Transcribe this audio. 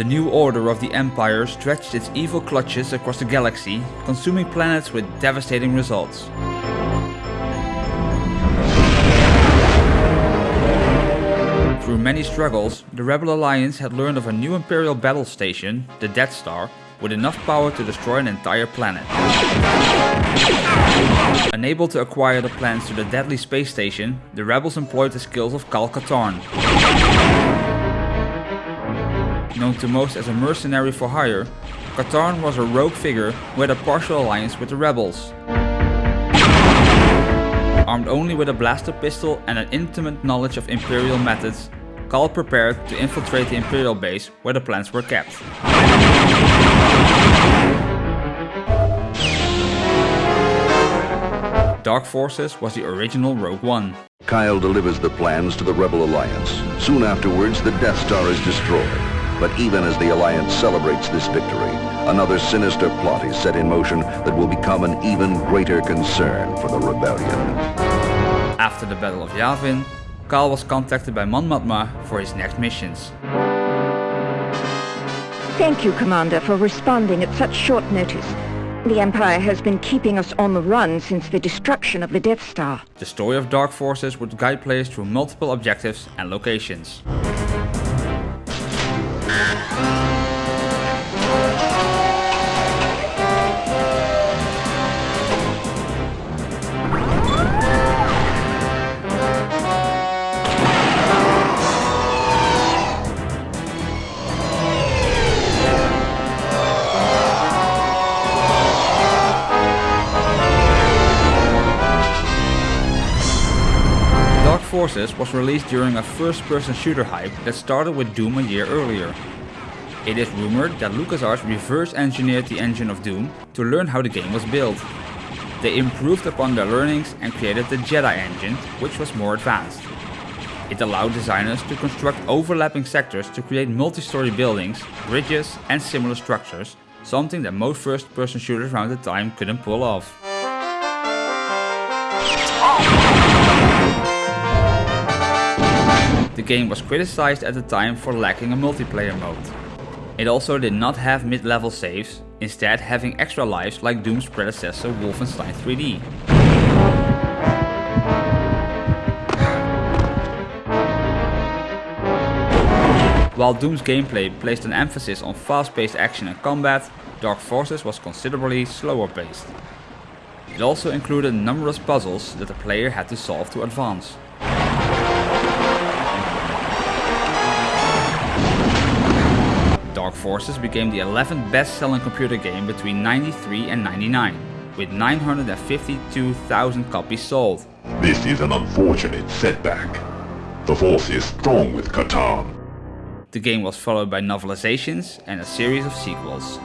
The new order of the Empire stretched its evil clutches across the galaxy, consuming planets with devastating results. Through many struggles, the Rebel Alliance had learned of a new Imperial battle station, the Death Star, with enough power to destroy an entire planet. Unable to acquire the plans to the deadly space station, the rebels employed the skills of Kyle Katarn. Known to most as a mercenary for hire, Katarn was a rogue figure who had a partial alliance with the rebels. Armed only with a blaster pistol and an intimate knowledge of Imperial methods, Kyle prepared to infiltrate the Imperial base where the plans were kept. Dark Forces was the original Rogue One. Kyle delivers the plans to the Rebel Alliance. Soon afterwards, the Death Star is destroyed. But even as the Alliance celebrates this victory, another sinister plot is set in motion that will become an even greater concern for the Rebellion. After the Battle of Yavin, Kyle was contacted by Mon Mothma for his next missions. Thank you, Commander, for responding at such short notice. The Empire has been keeping us on the run since the destruction of the Death Star. The story of Dark Forces would guide players through multiple objectives and locations. Dark Forces was released during a first-person shooter hype that started with Doom a year earlier. It is rumored that LucasArts reverse engineered the engine of Doom to learn how the game was built. They improved upon their learnings and created the Jedi engine, which was more advanced. It allowed designers to construct overlapping sectors to create multi-story buildings, bridges and similar structures, something that most first-person shooters around the time couldn't pull off. The game was criticized at the time for lacking a multiplayer mode. It also did not have mid-level saves, instead having extra lives like Doom's predecessor Wolfenstein 3D. While Doom's gameplay placed an emphasis on fast-paced action and combat, Dark Forces was considerably slower paced. It also included numerous puzzles that the player had to solve to advance. Dark Forces became the 11th best-selling computer game between 93 and 99, with 952,000 copies sold. This is an unfortunate setback. The Force is strong with Katarn. The game was followed by novelizations and a series of sequels.